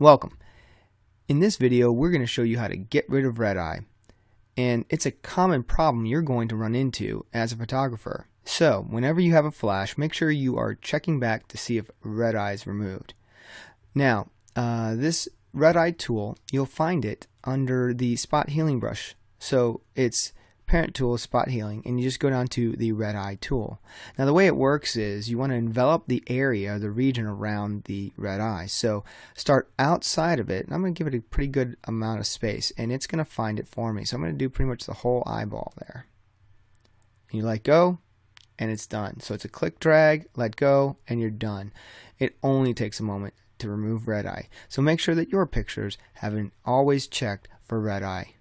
Welcome. In this video, we're going to show you how to get rid of red eye. And it's a common problem you're going to run into as a photographer. So, whenever you have a flash, make sure you are checking back to see if red eye is removed. Now, uh, this red eye tool, you'll find it under the spot healing brush. So, it's parent tool is spot healing and you just go down to the red eye tool. Now the way it works is you want to envelop the area, the region around the red eye. So start outside of it and I'm going to give it a pretty good amount of space and it's going to find it for me. So I'm going to do pretty much the whole eyeball there. You let go and it's done. So it's a click drag, let go, and you're done. It only takes a moment to remove red eye. So make sure that your pictures have been always checked for red eye.